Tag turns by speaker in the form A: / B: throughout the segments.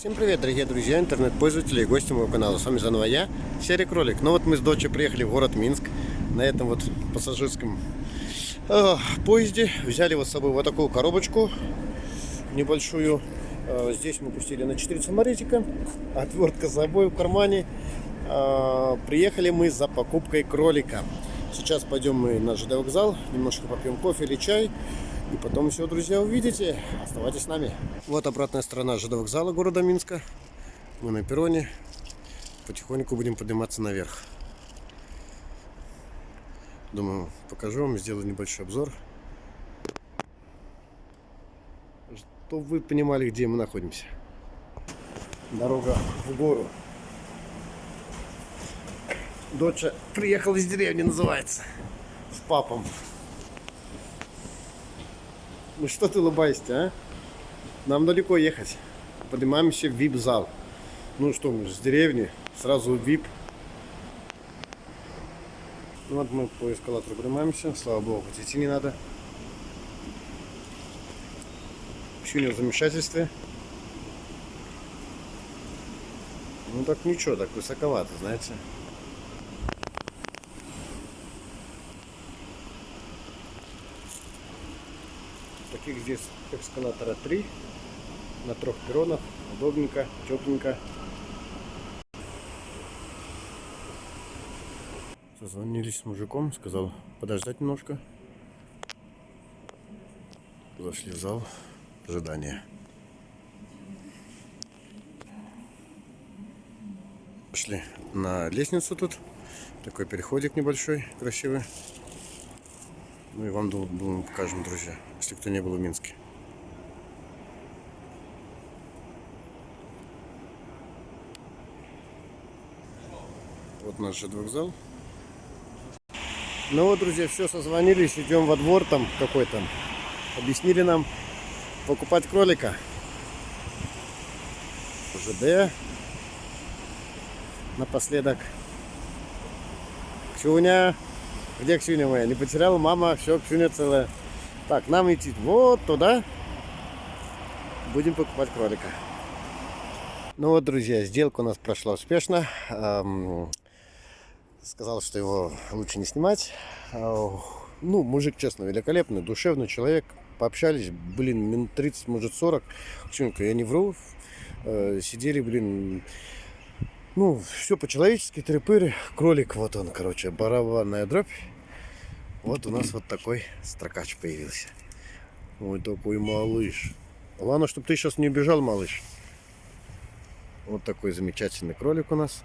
A: Всем привет, дорогие друзья, интернет-пользователи и гости моего канала. С вами заново я, Серый Кролик. Ну вот мы с дочей приехали в город Минск на этом вот пассажирском э, поезде. Взяли вот с собой вот такую коробочку небольшую. Э, здесь мы пустили на 4 саморезика, отвертка с собой в кармане. Э, приехали мы за покупкой кролика. Сейчас пойдем мы на ЖД вокзал, немножко попьем кофе или чай. И потом все, друзья, увидите. Оставайтесь с нами. Вот обратная сторона ЖД вокзала города Минска. Мы на перроне. Потихоньку будем подниматься наверх. Думаю, покажу вам, сделаю небольшой обзор. Чтобы вы понимали, где мы находимся. Дорога в гору. Доча приехала из деревни, называется. С папом. Ну что ты улыбаешься, а? Нам далеко ехать. Поднимаемся в VIP-зал. Ну что мы, с деревни, сразу в VIP. Ну вот мы по эскалатору поднимаемся. Слава богу, хоть идти не надо. Чуня в замешательстве. Ну так ничего, так высоковато, знаете. Таких здесь эскалатора 3 на трех перронах. Удобненько, тепленько. Созвонились с мужиком, сказал подождать немножко. Зашли в зал ожидания. Пошли на лестницу тут. Такой переходик небольшой, красивый. Ну и вам, думаю, покажем, друзья, если кто не был в Минске. Вот наш же вокзал. Ну вот, друзья, все, созвонились, идем во двор там какой-то. Объяснили нам покупать кролика. ЖД. Напоследок. Ксюня. Где Ксюня моя? Не потеряла мама, все, Ксюня целая. Так, нам идти вот туда. Будем покупать кролика. Ну вот, друзья, сделка у нас прошла успешно. Эм, сказал, что его лучше не снимать. Ну, мужик, честно, великолепный, душевный человек. Пообщались, блин, минут 30, может 40. Ксюнька, я не вру. Э, сидели, блин, ну, все по-человечески, трепыры. Кролик, вот он, короче, барабанная дробь. Вот у нас вот такой строкач появился. Вот такой малыш. Главное, чтобы ты сейчас не убежал, малыш. Вот такой замечательный кролик у нас.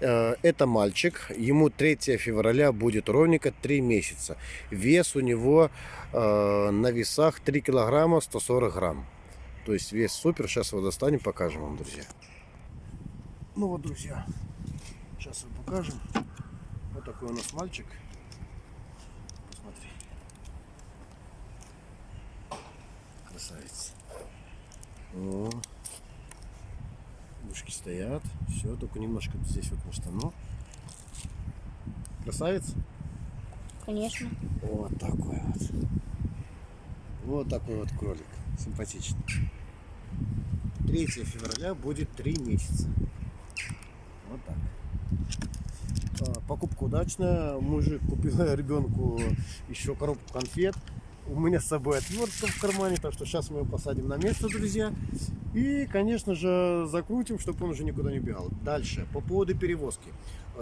A: Э, это мальчик, ему 3 февраля будет ровненько 3 месяца. Вес у него э, на весах 3 килограмма 140 грамм. То есть весь супер. Сейчас его достанем, покажем вам, друзья. Ну вот, друзья, сейчас вам покажем. Вот такой у нас мальчик. Посмотри. Красавец. О. Ушки стоят. Все, только немножко здесь вот на штану. Красавец?
B: Конечно.
A: Вот такой вот. Вот такой вот кролик симпатичный. 3 февраля будет 3 месяца. Вот так. А, покупка удачная. Мужик купил ребенку еще коробку конфет. У меня с собой отвертка в кармане, так что сейчас мы его посадим на место, друзья. И, конечно же, закрутим, чтобы он уже никуда не бегал. Дальше, по поводу перевозки.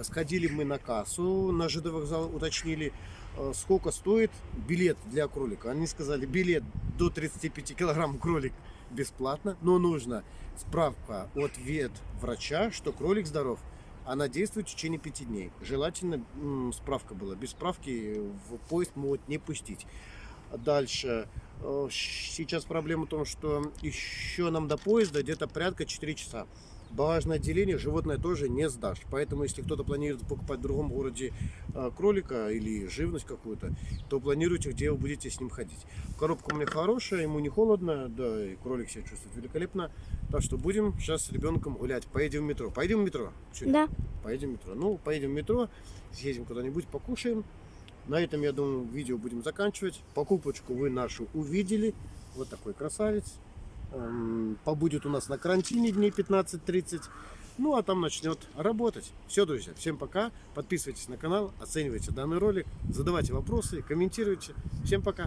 A: Сходили мы на кассу, на ЖД вокзал уточнили, Э, сколько стоит билет для кролика. Они сказали, билет до 35 килограмм кролик бесплатно, но нужно справка от вет врача, что кролик здоров. Она действует в течение пяти дней. Желательно справка была. Без справки в поезд могут не пустить. Дальше. Э, сейчас проблема в том, что еще нам до поезда где-то порядка 4 часа багажное отделение животное тоже не сдашь. Поэтому, если кто-то планирует покупать в другом городе э, кролика или живность какую-то, то планируйте, где вы будете с ним ходить. Коробка у меня хорошая, ему не холодно, да, и кролик себя чувствует великолепно. Так что будем сейчас с ребенком гулять. Поедем в метро. Поедем в метро?
B: Чуть? Да.
A: Поедем в метро. Ну, поедем в метро, съездим куда-нибудь, покушаем. На этом, я думаю, видео будем заканчивать. Покупочку вы нашу увидели. Вот такой красавец. Эм, Побудет у нас на карантине дней 15-30. Ну, а там начнет работать. Все, друзья, всем пока. Подписывайтесь на канал, оценивайте данный ролик, задавайте вопросы, комментируйте. Всем пока.